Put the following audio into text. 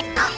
ット